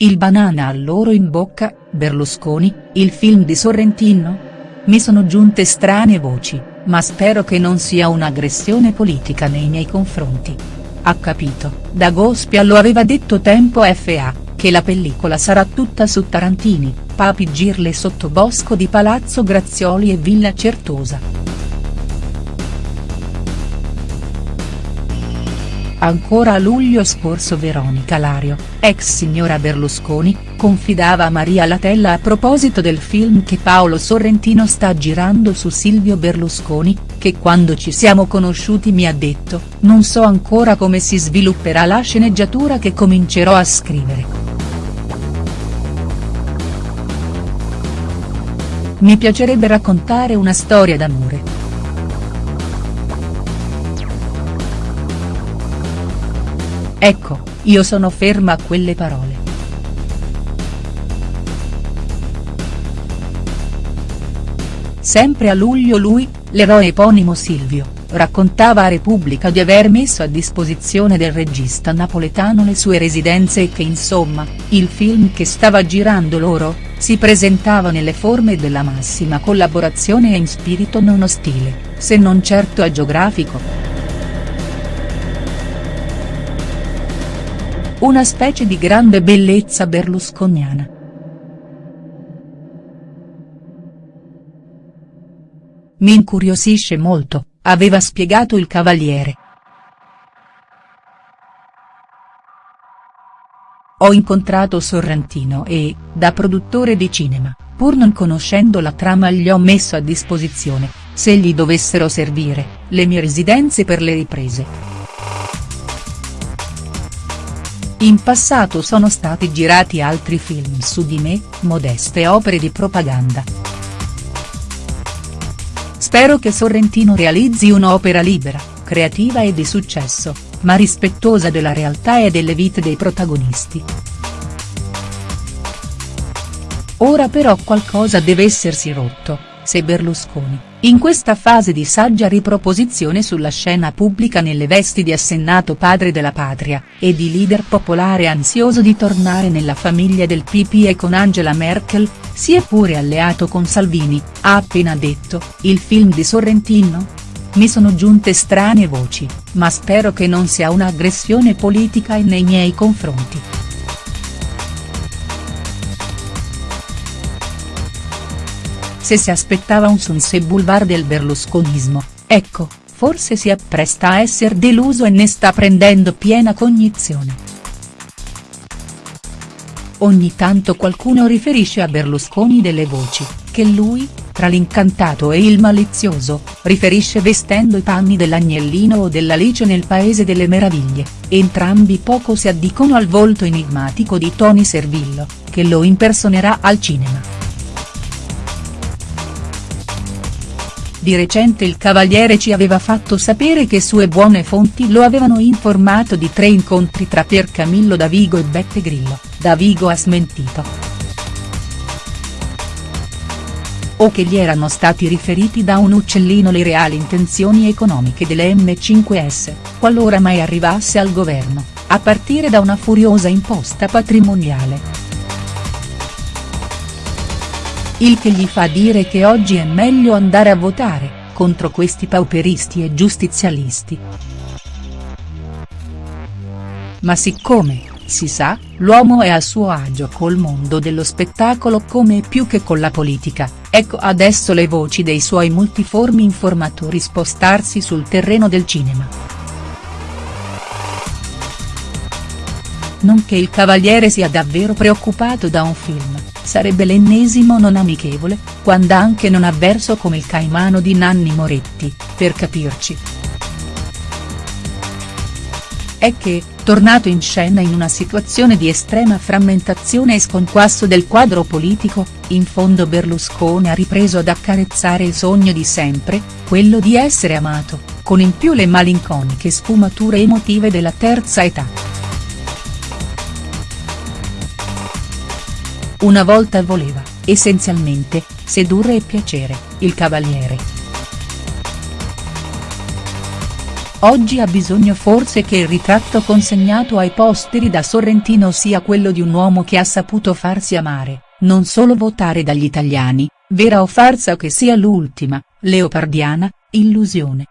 Il banana all'oro in bocca, Berlusconi, il film di Sorrentino? Mi sono giunte strane voci, ma spero che non sia un'aggressione politica nei miei confronti. Ha capito, Dagospia lo aveva detto tempo fa, che la pellicola sarà tutta su Tarantini, Papi Girle sottobosco di Palazzo Grazioli e Villa Certosa. Ancora a luglio scorso Veronica Lario, ex signora Berlusconi, confidava a Maria Latella a proposito del film che Paolo Sorrentino sta girando su Silvio Berlusconi, che quando ci siamo conosciuti mi ha detto, non so ancora come si svilupperà la sceneggiatura che comincerò a scrivere. Mi piacerebbe raccontare una storia d'amore. Ecco, io sono ferma a quelle parole. Sempre a luglio lui, l'eroe eponimo Silvio, raccontava a Repubblica di aver messo a disposizione del regista napoletano le sue residenze e che insomma, il film che stava girando loro, si presentava nelle forme della massima collaborazione e in spirito non ostile, se non certo agiografico. Una specie di grande bellezza berlusconiana. Mi incuriosisce molto, aveva spiegato il Cavaliere. Ho incontrato Sorrentino e, da produttore di cinema, pur non conoscendo la trama gli ho messo a disposizione, se gli dovessero servire, le mie residenze per le riprese. In passato sono stati girati altri film su di me, modeste opere di propaganda. Spero che Sorrentino realizzi un'opera libera, creativa e di successo, ma rispettosa della realtà e delle vite dei protagonisti. Ora però qualcosa deve essersi rotto, se Berlusconi, in questa fase di saggia riproposizione sulla scena pubblica nelle vesti di assennato padre della patria, e di leader popolare ansioso di tornare nella famiglia del PP e con Angela Merkel, si è pure alleato con Salvini, ha appena detto, il film di Sorrentino? Mi sono giunte strane voci, ma spero che non sia un'aggressione politica nei miei confronti. Se si aspettava un Sunset Boulevard del berlusconismo, ecco, forse si appresta a esser deluso e ne sta prendendo piena cognizione. Ogni tanto qualcuno riferisce a Berlusconi delle voci, che lui, tra l'incantato e il malizioso, riferisce vestendo i panni dell'agnellino o dell'Alice nel Paese delle Meraviglie, entrambi poco si addicono al volto enigmatico di Tony Servillo, che lo impersonerà al cinema. Di recente il Cavaliere ci aveva fatto sapere che sue buone fonti lo avevano informato di tre incontri tra Piercamillo Davigo e Beppe Grillo, Davigo ha smentito. O che gli erano stati riferiti da un uccellino le reali intenzioni economiche delle M5S, qualora mai arrivasse al governo, a partire da una furiosa imposta patrimoniale il che gli fa dire che oggi è meglio andare a votare, contro questi pauperisti e giustizialisti. Ma siccome, si sa, l'uomo è a suo agio col mondo dello spettacolo come più che con la politica, ecco adesso le voci dei suoi multiformi informatori spostarsi sul terreno del cinema. Non che il Cavaliere sia davvero preoccupato da un film, sarebbe l'ennesimo non amichevole, quando anche non avverso come il Caimano di Nanni Moretti, per capirci. È che, tornato in scena in una situazione di estrema frammentazione e sconquasso del quadro politico, in fondo Berlusconi ha ripreso ad accarezzare il sogno di sempre, quello di essere amato, con in più le malinconiche sfumature emotive della terza età. Una volta voleva, essenzialmente, sedurre e piacere, il cavaliere. oggi ha bisogno forse che il ritratto consegnato ai posteri da Sorrentino sia quello di un uomo che ha saputo farsi amare, non solo votare dagli italiani, vera o farsa che sia l'ultima, leopardiana, illusione.